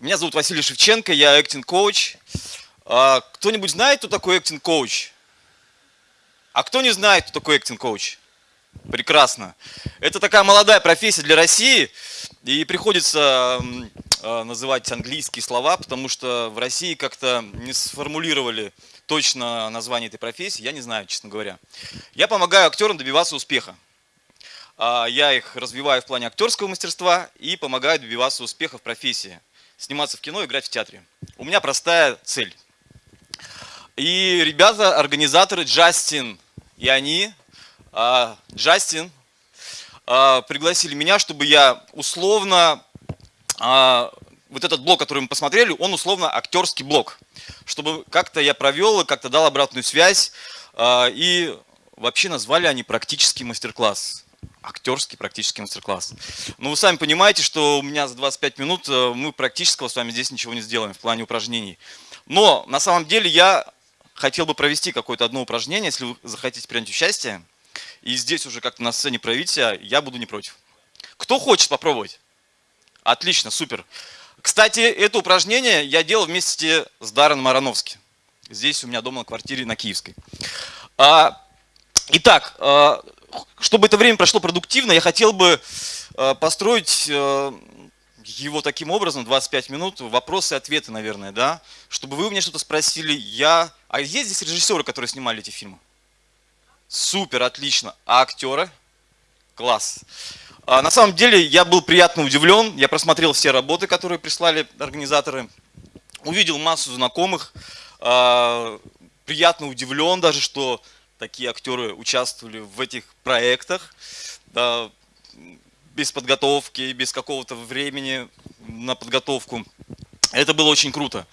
Меня зовут Василий Шевченко, я acting coach. Кто-нибудь знает, кто такой acting coach? А кто не знает, кто такой acting coach? Прекрасно. Это такая молодая профессия для России, и приходится а, называть английские слова, потому что в России как-то не сформулировали точно название этой профессии, я не знаю, честно говоря. Я помогаю актерам добиваться успеха. А, я их развиваю в плане актерского мастерства и помогаю добиваться успеха в профессии. Сниматься в кино, играть в театре. У меня простая цель. И ребята, организаторы Джастин и они, а, Джастин, а, пригласили меня, чтобы я условно, вот этот блок, который мы посмотрели, он условно актерский блок. Чтобы как-то я провел и как-то дал обратную связь. И вообще назвали они практический мастер-класс актерский практический мастер-класс. Но вы сами понимаете, что у меня за 25 минут э, мы практического с вами здесь ничего не сделаем в плане упражнений. Но на самом деле я хотел бы провести какое-то одно упражнение, если вы захотите принять участие, и здесь уже как-то на сцене проявить себя, я буду не против. Кто хочет попробовать? Отлично, супер. Кстати, это упражнение я делал вместе с Дарреном Ароновски. Здесь у меня дома на квартире на Киевской. А, итак, а, чтобы это время прошло продуктивно, я хотел бы э, построить э, его таким образом, 25 минут, вопросы и ответы, наверное, да, чтобы вы у меня что-то спросили, я... А есть здесь режиссеры, которые снимали эти фильмы? Супер, отлично. А актеры? Класс. А на самом деле я был приятно удивлен, я просмотрел все работы, которые прислали организаторы, увидел массу знакомых, а, приятно удивлен даже, что такие актеры участвовали в этих проектах, да, без подготовки, без какого-то времени на подготовку. Это было очень круто.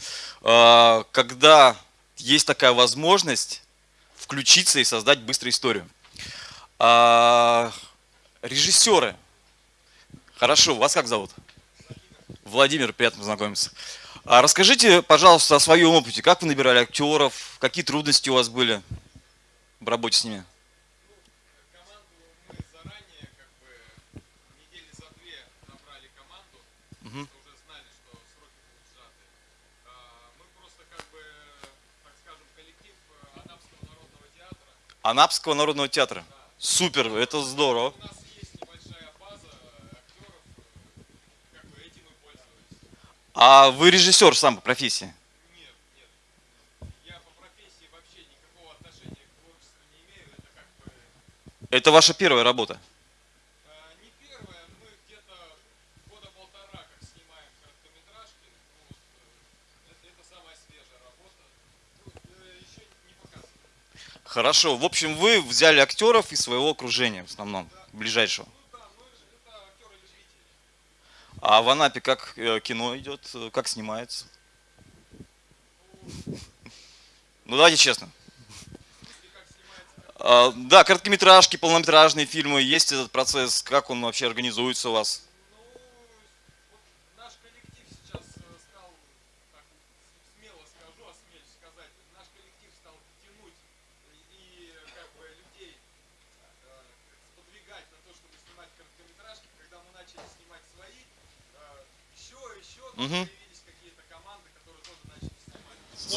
А, когда есть такая возможность включиться и создать быструю историю. А, режиссеры. Хорошо, вас как зовут? Владимир, приятно познакомиться. А расскажите, пожалуйста, о своем опыте. Как вы набирали актеров? Какие трудности у вас были? В работе с ними? Анапского народного театра. Да. Супер, это здорово. У нас есть небольшая база актеров, как бы этим и пользовались. А вы режиссер сам по профессии? Это ваша первая работа? Не первая, мы где-то года полтора как снимаем короткометражки. Ну, это, это самая свежая работа. Ну, еще не показывали. Хорошо. В общем, вы взяли актеров из своего окружения в основном, да. ближайшего. Ну. А в Анапе как э, кино идет, как снимается? Ну давайте честно. А, да, короткометражки, полнометражные фильмы, есть этот процесс, как он вообще организуется у вас?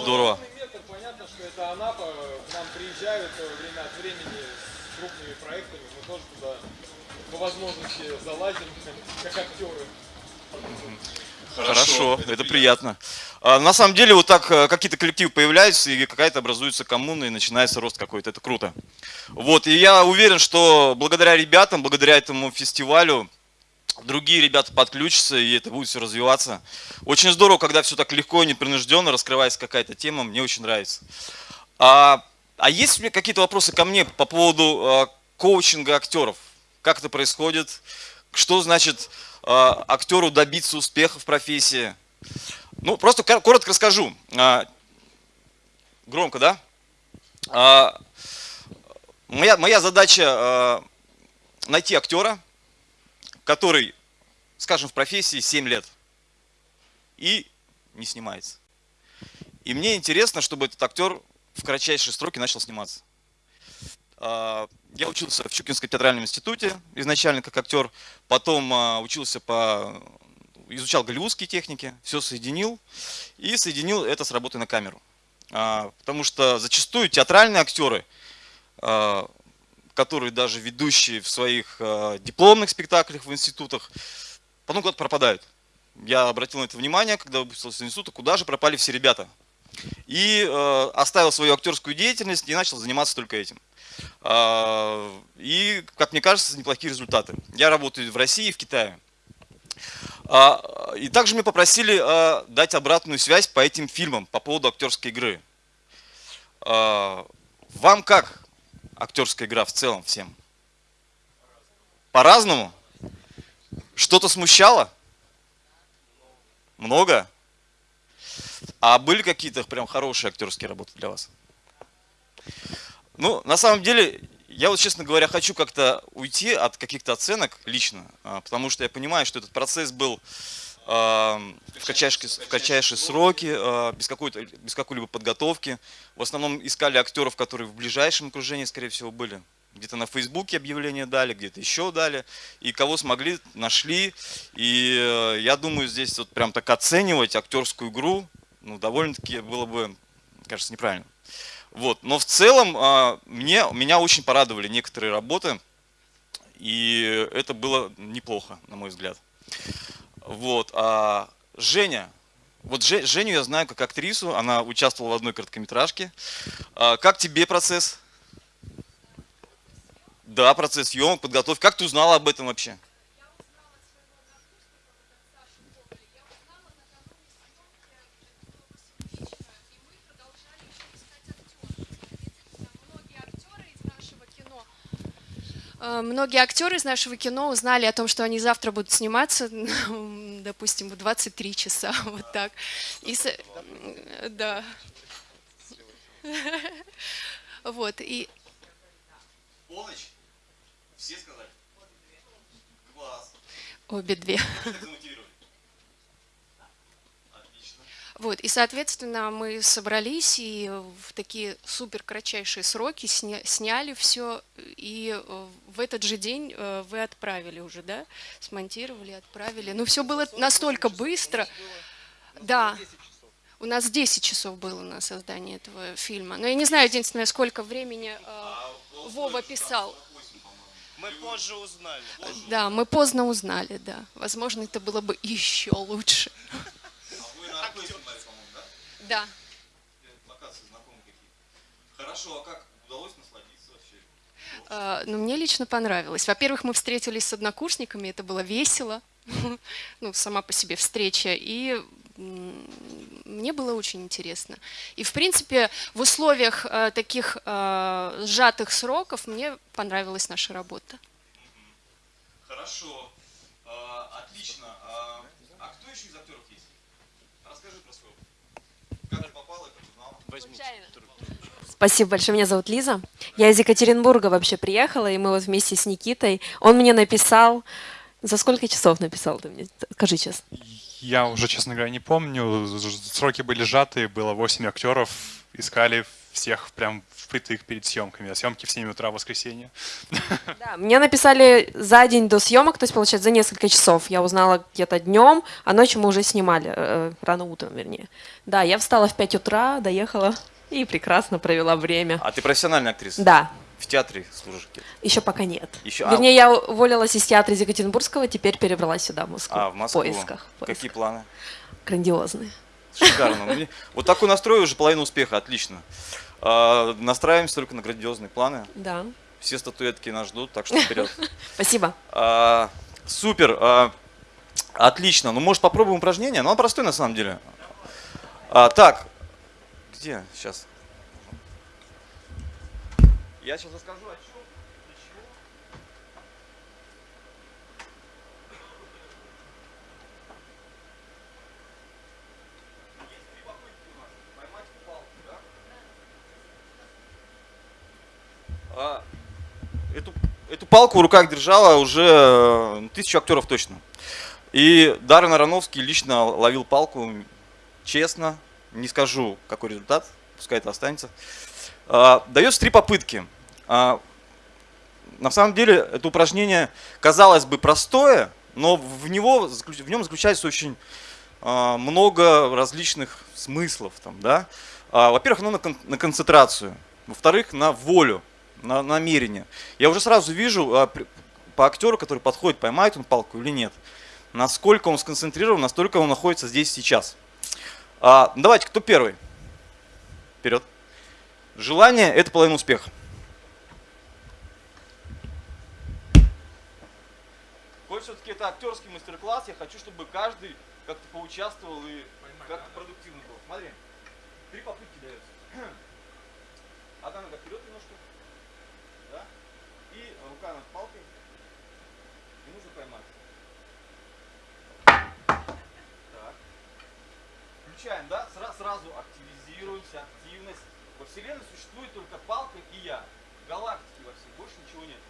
Ну, наш тоже туда по возможности залазим, как актеры. Хорошо, это, это приятно. А, на самом деле вот так э, какие-то коллективы появляются, и какая-то образуется коммуна, и начинается рост какой-то. Это круто. Вот, и я уверен, что благодаря ребятам, благодаря этому фестивалю, другие ребята подключатся, и это будет все развиваться. Очень здорово, когда все так легко и непринужденно раскрывается какая-то тема, мне очень нравится. А, а есть меня какие-то вопросы ко мне по поводу а, коучинга актеров? Как это происходит? Что значит а, актеру добиться успеха в профессии? Ну, просто коротко расскажу. А, громко, да? А, моя, моя задача а, найти актера, который, скажем, в профессии 7 лет и не снимается. И мне интересно, чтобы этот актер в кратчайшие сроки начал сниматься. А, я учился в Чукинском театральном институте изначально как актер, потом а, учился по изучал голливудские техники, все соединил и соединил это с работой на камеру. А, потому что зачастую театральные актеры, которые даже ведущие в своих дипломных спектаклях в институтах, потом куда-то пропадают. Я обратил на это внимание, когда выпустился из института, куда же пропали все ребята. И э, оставил свою актерскую деятельность и начал заниматься только этим. Э, и, как мне кажется, неплохие результаты. Я работаю в России и в Китае. Э, и также меня попросили э, дать обратную связь по этим фильмам, по поводу актерской игры. Э, вам как актерская игра в целом всем? По-разному? Что-то смущало? Много? А были какие-то прям хорошие актерские работы для вас? Ну, на самом деле, я вот, честно говоря, хочу как-то уйти от каких-то оценок лично, а, потому что я понимаю, что этот процесс был э, в, кратчайшие, в кратчайшие сроки, э, без, какой-то, без какой-либо подготовки. В основном искали актеров, которые в ближайшем окружении, скорее всего, были где-то на Фейсбуке объявление дали, где-то еще дали. И кого смогли, нашли. И э, я думаю, здесь вот прям так оценивать актерскую игру, ну, довольно-таки было бы, кажется, неправильно. Вот. Но в целом а, мне, меня очень порадовали некоторые работы. И это было неплохо, на мой взгляд. Вот. А Женя, вот Женю я знаю как актрису, она участвовала в одной короткометражке. А как тебе процесс? Да, процесс съемок, подготовки. Как ты узнала об этом вообще? Многие актеры из нашего кино узнали о том, что они завтра будут сниматься, допустим, в 23 часа, вот так. И. Да. Вот, и... Полночь? Все сказали? Класс. Обе две. Вот, и, соответственно, мы собрались и в такие супер кратчайшие сроки сня, сняли все, и э, в этот же день э, вы отправили уже, да? Смонтировали, отправили. Ну, все было настолько быстро. Да, у нас 10 часов было на создание этого фильма. Но я не знаю, единственное, сколько времени э, а Вова писал. Мы позже узнали. Да, мы поздно узнали, да. Возможно, это было бы еще лучше. А да. Локации знакомые какие Хорошо, а как удалось насладиться вообще? А, ну, мне лично понравилось. Во-первых, мы встретились с однокурсниками, это было весело. ну, сама по себе встреча. И мне было очень интересно. И, в принципе, в условиях э, таких э, сжатых сроков мне понравилась наша работа. Хорошо. Э, отлично. А, а кто еще из актеров есть? Расскажи про свой Как ты попала, как узнала? Возьми. Спасибо большое. Меня зовут Лиза. Я из Екатеринбурга вообще приехала, и мы вот вместе с Никитой. Он мне написал... За сколько часов написал ты мне? Скажи честно. Я уже, честно говоря, не помню. Сроки были сжатые, было 8 актеров, искали всех прям впритык перед съемками, а съемки в 7 утра в воскресенье. Да, мне написали за день до съемок, то есть, получается, за несколько часов. Я узнала где-то днем, а ночью мы уже снимали, э, рано утром, вернее. Да, я встала в 5 утра, доехала и прекрасно провела время. А ты профессиональная актриса? Да. В театре служишь? Еще пока нет. Еще, Вернее, а... я уволилась из театра из Екатеринбургского, теперь перебралась сюда, в Москву. А, в Москву. В поисках. В Какие планы? Грандиозные. Шикарно. Вот такой настрой уже половина успеха, отлично. А, настраиваемся только на грандиозные планы. Да. Все статуэтки нас ждут, так что вперед. Спасибо. А, супер. А, отлично. Ну, может, попробуем упражнение? Ну, оно простое на самом деле. Так. Где? Сейчас. Я сейчас расскажу, о чем, для чего. Есть три попытки у нас. Поймать палку, да? А, эту, эту палку в руках держала уже э, тысячу актеров точно. И Даррен Ароновский лично ловил палку честно. Не скажу, какой результат, пускай это останется. А, дается три попытки. А, на самом деле это упражнение, казалось бы, простое, но в, него, в нем заключается очень много различных смыслов. Там, да? Во-первых, оно на концентрацию. Во-вторых, на волю, на намерение. Я уже сразу вижу а, при- по актеру, который подходит, поймает он палку или нет. Насколько он сконцентрирован, настолько он находится здесь сейчас. А, давайте, кто первый? Вперед. Желание – это половина успеха. Коль все-таки это актерский мастер-класс, я хочу, чтобы каждый как-то поучаствовал и как-то продуктивно был. Смотри, три попытки дается. Одна нога вперед немножко, рука над палкой. И нужно поймать. Так. Включаем, да? Сра- сразу активизируемся, активность. Во Вселенной существует только палка и я. Галактики во всей, больше ничего нет.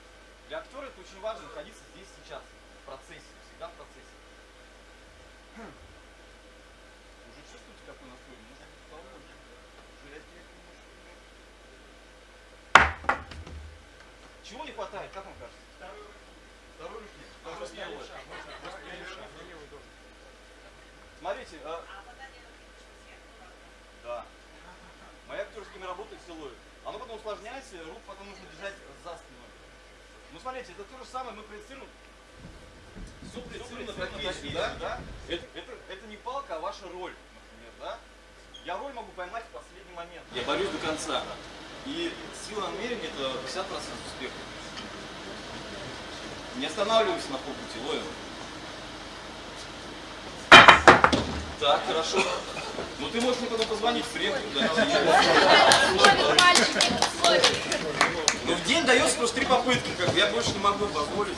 Для актера это очень важно находиться здесь сейчас, в процессе, всегда в процессе. Хм. Уже чувствуете, какой настрой? Может, побольше? Жрать немножко. Чего не хватает, как вам кажется? Второй руки. Тоже смелая. Смотрите, а, да. Моя актерская работа силой. Оно потом усложняется, рук потом нужно держать за спиной. Ну смотрите, это то же самое, мы проецируем. Все проецируем на профессию, да? да? Это, это, это не палка, а ваша роль, например, да? Я роль могу поймать в последний момент. Я борюсь до конца. И сила намерения это 50% успеха. Не останавливаемся на полпути, ловим. Так, хорошо. Ну ты можешь мне потом позвонить, мальчики, ловит. Ну в день дается просто три попытки, как бы я больше не могу позволить.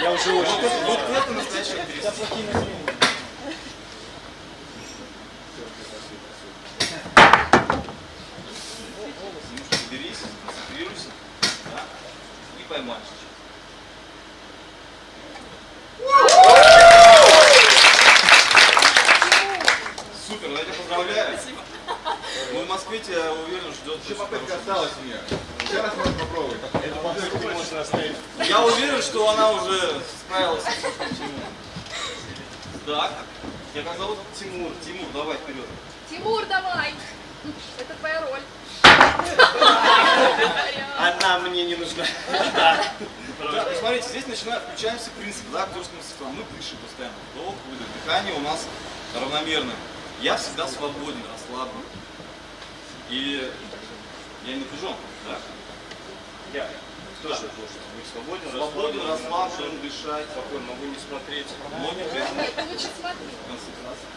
Я уже очень. Вот это, вот это настоящая актриса. Немножко соберись, сконцентрируйся, да, и поймаешь. Супер, я тебя поздравляю. В Москве тебя уверен ждет. Еще попытка осталась у меня. Еще раз можно попробовать. Я уверен, что она уже справилась. Так, я как зовут Тимур. Тимур, давай вперед. Тимур, давай. Это твоя роль. Она мне не нужна. Ну, смотрите, здесь начинает включаемся принцип, да, актерского мастерства. Мы дышим постоянно. Вдох, выдох. Дыхание у нас равномерное. Я всегда свободен, расслаблен. И я не напряжен, да? Я тоже должен быть свободен, Свободен, расслаблен, дышать. Спокойно, могу не смотреть. Смотри. Концентрация.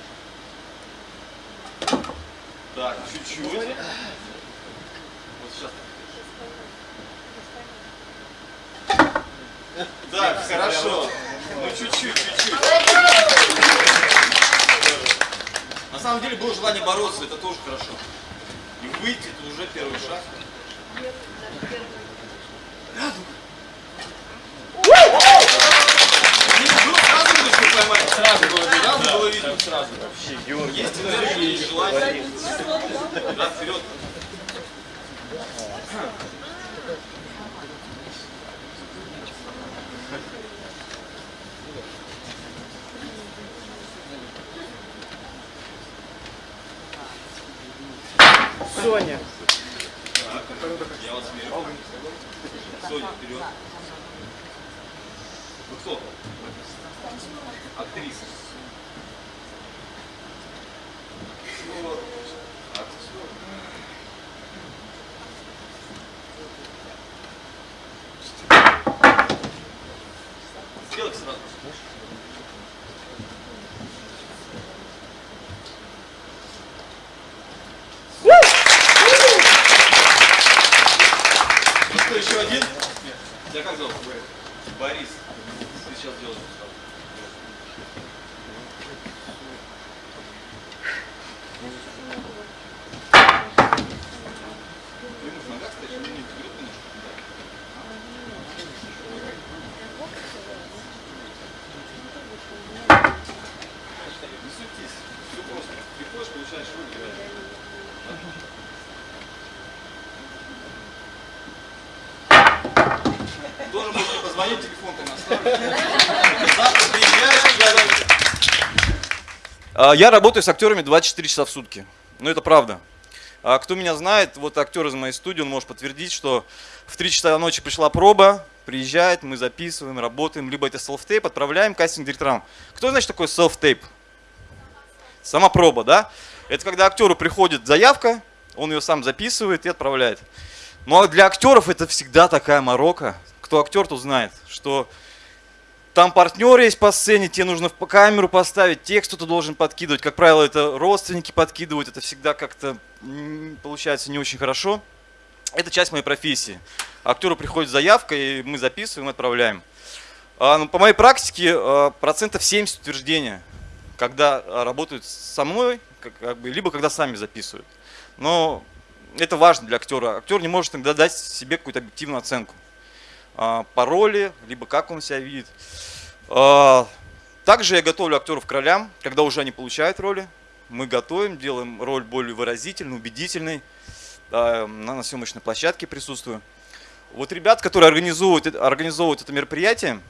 Так, чуть-чуть. Вот сейчас. Так, хорошо. Ну чуть-чуть, чуть-чуть. На самом деле было желание бороться, это тоже хорошо. И выйти, это уже первый шаг. Ну, сразу видно, что поймать. Сразу было видно. Сразу было видно. Сразу. Есть энергия, есть желание. Да, вперед. Соня. Я вас мерю. Соня, вперед. Вы кто? Актриса. Сделайте сразу. Ну что, еще один? Тебя как зовут? Борис. Ты сейчас делаешь. Ты можешь нога, кстати, ну, не вперед немножко. Не суетись. Все просто. Приходишь, получаешь выигрыш. Тоже можете позвонить. Позвони, телефон там оставлю. Завтра приезжаешь, я- А, Я работаю с актерами 24 часа в сутки. Ну, это правда. А кто меня знает, вот актер из моей студии, он может подтвердить, что в 3 часа ночи пришла проба, приезжает, мы записываем, работаем, либо это селф-тейп, отправляем кастинг-директорам. Кто знает, что такое селф-тейп? Сама проба, да? Это когда актеру приходит заявка, он ее сам записывает и отправляет. Но для актеров это всегда такая морока. Кто актер, тот знает, что там партнеры есть по сцене, тебе нужно в камеру поставить, текст кто-то должен подкидывать. Как правило, это родственники подкидывают, это всегда как-то получается не очень хорошо. Это часть моей профессии. Актеру приходит заявка, и мы записываем, отправляем. А, ну, по моей практике а, процентов 70 утверждения, когда а, работают со мной, как бы, либо когда сами записывают. Но это важно для актера. Актер не может иногда дать себе какую-то объективную оценку а, по роли, либо как он себя видит. А, Также я готовлю актеров к ролям, когда уже они получают роли. Мы готовим, делаем роль более выразительной, убедительной. На съемочной площадке присутствую. Вот ребят, которые организовывают, это- организовывают это мероприятие,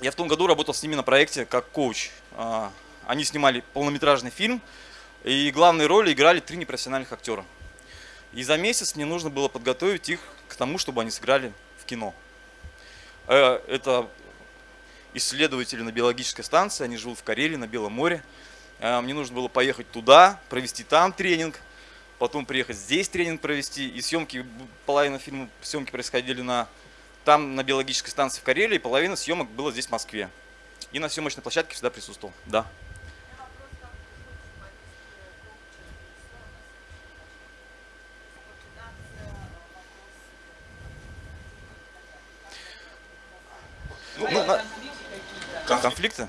я в том году работал с ними на проекте как коуч. А, Они снимали полнометражный фильм, и главные роли играли три непрофессиональных актера. И за месяц мне нужно было подготовить их к тому, чтобы они сыграли в кино. Э, Это исследователи на биологической станции, они живут в Карелии, на Белом море. Э, Мне нужно было поехать туда, провести там тренинг, потом приехать здесь тренинг провести. И съемки, половина фильма, съемки происходили на, там на биологической станции в Карелии, половина съемок было здесь в Москве. И на съемочной площадке всегда присутствовал, да. Конфликты?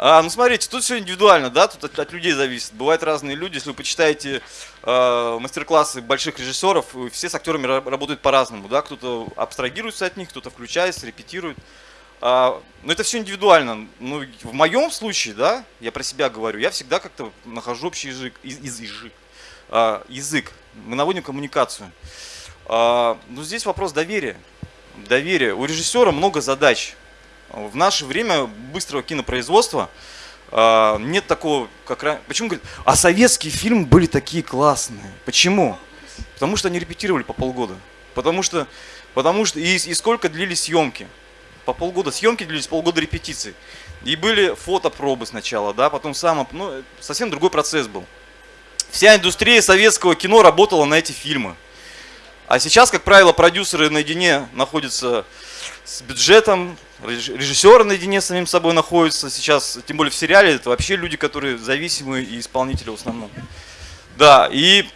А, ну смотрите, тут все индивидуально, да, тут от, от людей зависит. Бывают разные люди. Если вы почитаете э, мастер-классы больших режиссеров, все с актерами ра- работают по-разному, да. Кто-то абстрагируется от них, кто-то включается, репетирует. А, но это все индивидуально. Ну, в моем случае, да, я про себя говорю, я всегда как-то нахожу общий язык, из, из- язык, а, язык. Мы наводим коммуникацию. А, ну, здесь вопрос доверия. Доверия. У режиссера много задач. В наше время быстрого кинопроизводства а, нет такого, как раньше. Почему говорят, а советские фильмы были такие классные? Почему? Потому что они репетировали по полгода. Потому что, потому что и, и сколько длились съемки? По полгода съемки длились, полгода репетиций. И были фотопробы сначала, да, потом сам, ну, совсем другой процесс был. Вся индустрия советского кино работала на эти фильмы. А сейчас, как правило, продюсеры наедине находятся с бюджетом, реж- режиссеры наедине с самим собой находятся сейчас, тем более в сериале, это вообще люди, которые зависимые и исполнители в основном. Да, и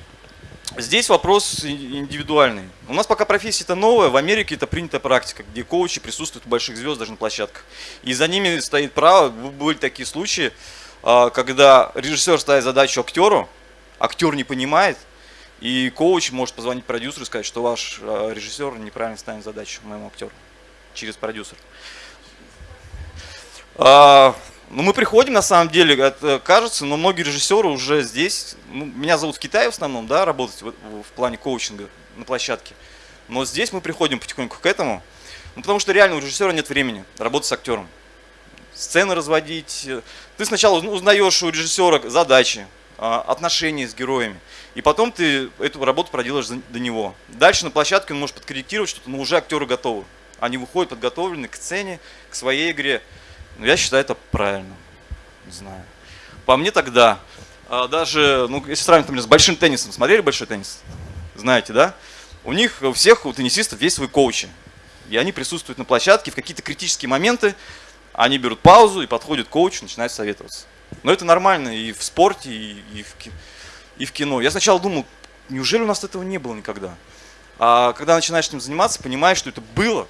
здесь вопрос индивидуальный. У нас пока профессия-то новая, в Америке это принятая практика, где коучи присутствуют у больших звезд даже на площадках. И за ними стоит право, были такие случаи, а, когда режиссер ставит задачу актеру, актер не понимает, и коуч может позвонить продюсеру и сказать, что ваш э, режиссер неправильно ставит задачу моему актеру через продюсер. А, ну, мы приходим, на самом деле, это кажется, но многие режиссеры уже здесь. Ну, меня зовут в Китае в основном, да, работать в, в плане коучинга на площадке. Но здесь мы приходим потихоньку к этому, ну, потому что реально у режиссера нет времени работать с актером. Сцены разводить. Ты сначала уз- узнаешь у режиссера задачи, отношения с героями. И потом ты эту работу проделаешь до него. Дальше на площадке он может подкорректировать что-то, но уже актеры готовы. Они выходят подготовлены к сцене, к своей игре. Ну, я считаю это правильно. Не знаю. По мне тогда, а, даже, ну, если сравнить, например, с большим теннисом, смотрели большой теннис? Знаете, да? У них, у всех, у теннисистов есть свои коучи. И они присутствуют на площадке в какие-то критические моменты, они берут паузу и подходят к коучу, начинают советоваться. Но это нормально и в спорте, и, и в, и в кино. Я сначала думал, неужели у нас этого не было никогда? А когда начинаешь этим заниматься, понимаешь, что это было.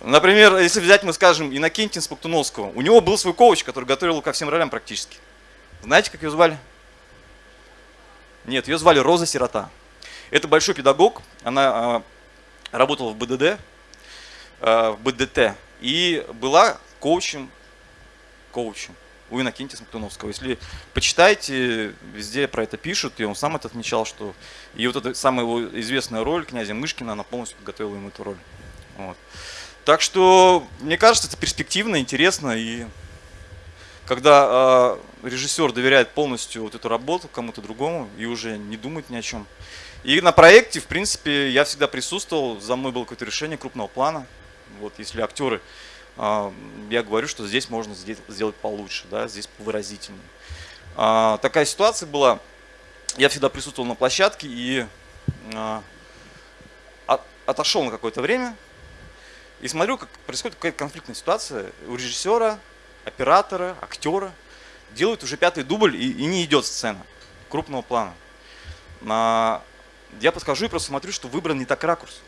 Например, если взять, мы скажем, Иннокентия Споктуновского, у него был свой коуч, который готовил его ко всем ролям практически. Знаете, как ее звали? Нет, ее звали Роза Сирота. Это большой педагог, она а, работала в БДД, а, в БДТ, и была коучем, коучем у Иннокентия Смоктуновского. Если почитайте, везде про это пишут, и он сам это отмечал, что и вот эта самая его известная роль князя Мышкина, она полностью подготовила ему эту роль. Вот. Так что, мне кажется, это перспективно, интересно, и когда э, режиссер доверяет полностью вот эту работу кому-то другому и уже не думает ни о чем. И на проекте, в принципе, я всегда присутствовал, за мной было какое-то решение крупного плана. Вот если актеры, я говорю, что здесь можно сделать получше, да, здесь выразительнее. Э, такая ситуация была, я всегда присутствовал на площадке и э, отошел на какое-то время и смотрю, как происходит какая-то конфликтная ситуация у режиссера, оператора, актера. Делают уже пятый дубль и, и не идет сцена крупного плана. На... Я подхожу и просто смотрю, что выбран не так ракурс.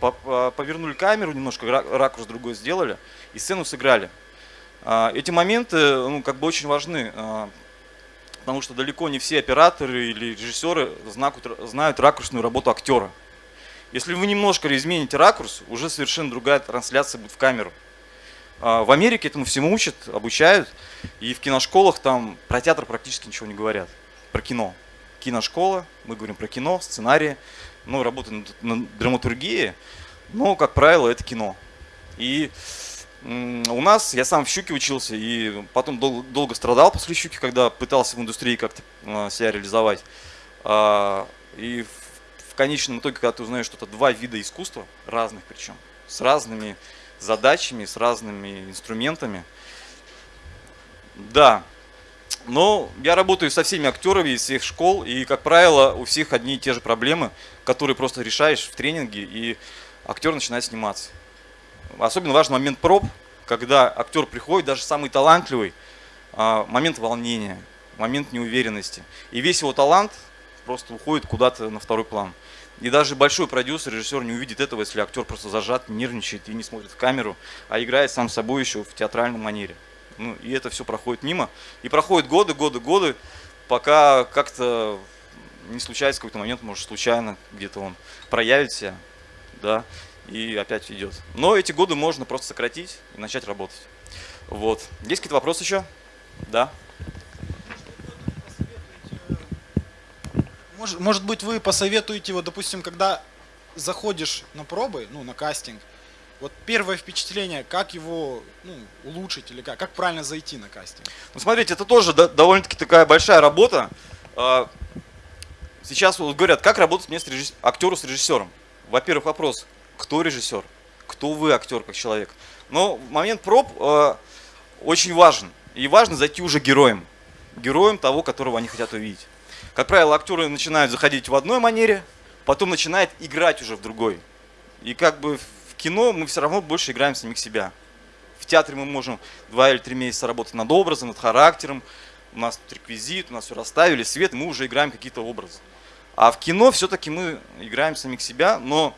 Повернули камеру немножко, ракурс другой сделали и сцену сыграли. А, эти моменты ну, как бы очень важны, а, потому что далеко не все операторы или режиссеры знают ракурсную работу актера. Если вы немножко измените ракурс, уже совершенно другая трансляция будет в камеру. А, в Америке этому всему учат, обучают, и в киношколах там про театр практически ничего не говорят, про кино. Киношкола, мы говорим про кино, сценарии, ну, работа на драматургии, но, как правило, это кино. И у нас, я сам в «Щуке» учился, и потом долго, долго страдал после «Щуки», когда пытался в индустрии как-то а, себя реализовать. А, и в конечном итоге, когда ты узнаешь, что это два вида искусства, разных причем, с разными задачами, с разными инструментами. Да, но я работаю со всеми актерами из всех школ, и, как правило, у всех одни и те же проблемы, которые просто решаешь в тренинге, и актер начинает сниматься. Особенно важен момент проб, когда актер приходит, даже самый талантливый, а, момент волнения, момент неуверенности. И весь его талант просто уходит куда-то на второй план. И даже большой продюсер, режиссер не увидит этого, если актер просто зажат, нервничает и не смотрит в камеру, а играет сам собой еще в театральном манере. Ну, и это все проходит мимо. И проходят годы, годы, годы, пока как-то не случается какой-то момент, может случайно где-то он проявит себя, да, и опять идет. Но эти годы можно просто сократить и начать работать. Вот. Есть какие-то вопросы еще? Да. Может, может быть, вы посоветуете, вот, допустим, когда заходишь на пробы, ну, на кастинг, вот первое впечатление, как его ну, улучшить или как, как правильно зайти на кастинг? Ну, смотрите, это тоже довольно-таки такая большая работа. А, сейчас вот говорят, как работать вместе режисс... актеру с режиссером. Во-первых, вопрос, кто режиссер, кто вы актер как человек. Но момент проб э, очень важен. И важно зайти уже героем. Героем того, которого они хотят увидеть. Как правило, актеры начинают заходить в одной манере, потом начинают играть уже в другой. И как бы кино мы все равно больше играем самих себя. В театре мы можем два или три месяца работать над образом, над характером. У нас тут реквизит, у нас все расставили, свет, мы уже играем какие-то образы. А в кино все-таки мы играем самих себя, но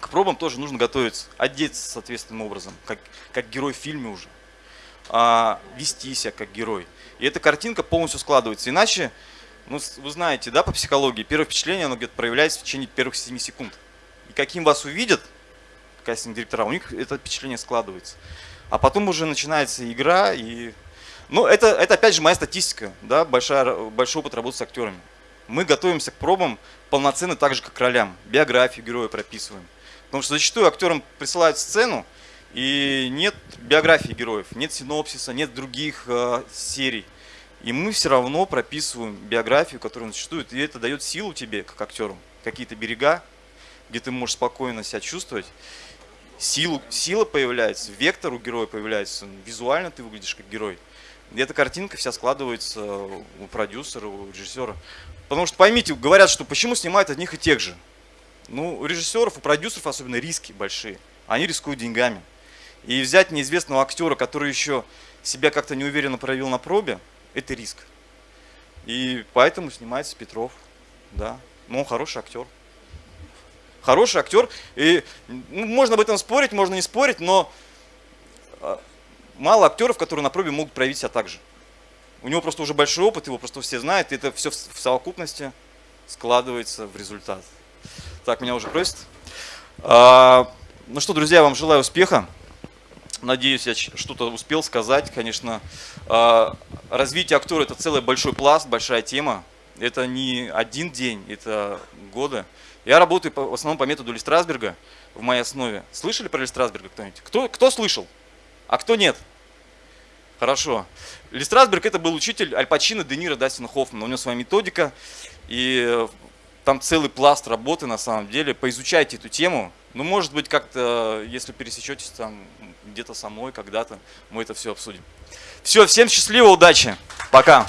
к пробам тоже нужно готовиться, одеться соответственным образом, как, как герой в фильме уже, а, вести себя как герой. И эта картинка полностью складывается. Иначе ну, вы знаете, да, по психологии, первое впечатление, оно где-то проявляется в течение первых 7 секунд. И каким вас увидят, кастинг-директора, у них это впечатление складывается. А потом уже начинается игра, и... Ну, это, это опять же моя статистика, да, большая, большой опыт работы с актерами. Мы готовимся к пробам полноценно так же, как к ролям. Биографию героя прописываем. Потому что зачастую актерам присылают сцену, и нет биографии героев, нет синопсиса, нет других э, серий. И мы все равно прописываем биографию, которая существует, и это дает силу тебе, как актеру, какие-то берега, где ты можешь спокойно себя чувствовать. Силу, сила появляется, вектор у героя появляется, визуально ты выглядишь как герой. И эта картинка вся складывается у продюсера, у режиссера. Потому что поймите, говорят, что почему снимают одних и тех же. Ну, у режиссеров, у продюсеров особенно риски большие. Они рискуют деньгами. И взять неизвестного актера, который еще себя как-то неуверенно проявил на пробе, это риск. И поэтому снимается Петров, да. Но он хороший актер. Хороший актер. И ну, можно об этом спорить, можно не спорить, но а, мало актеров, которые на пробе могут проявить себя так же. У него просто уже большой опыт, его просто все знают, и это все в совокупности складывается в результат. Так, меня уже просят. А, ну что, друзья, вам желаю успеха. Надеюсь, я что-то успел сказать. Конечно, А, развитие актера – это целый большой пласт, большая тема. Это не один день, это годы. Я работаю по- в основном по методу Ли Страсберга в моей основе. Слышали про Ли Страсберга кто-нибудь? Кто, кто слышал? А кто нет? Хорошо. Ли Страсберг это был учитель Аль Пачино, Де Ниро, Дастина Хоффмана. У него своя методика, и э, там целый пласт работы на самом деле. Поизучайте эту тему. Ну, может быть, как-то, если пересечетесь там где-то со мной когда-то, мы это все обсудим. Все, всем счастливо, удачи. Пока.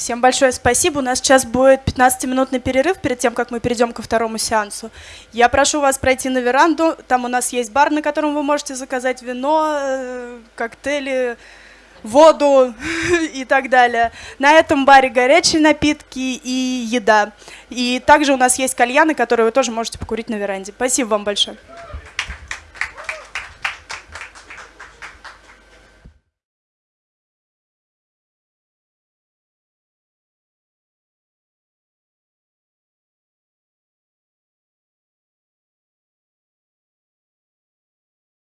Всем большое спасибо. У нас сейчас будет 15-минутный перерыв перед тем, как мы перейдем ко второму сеансу. Я прошу вас пройти на веранду. Там у нас есть бар, на котором вы можете заказать вино, э, коктейли, воду и так далее. На этом баре горячие напитки и еда. И также у нас есть кальяны, которые вы тоже можете покурить на веранде. Спасибо вам большое.